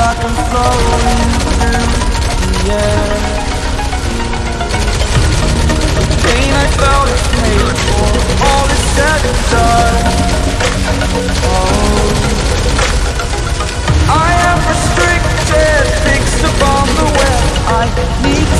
like I'm floating through the air. The pain I felt is paid for All is said and done. Oh. I am restricted Fixed upon the web. I need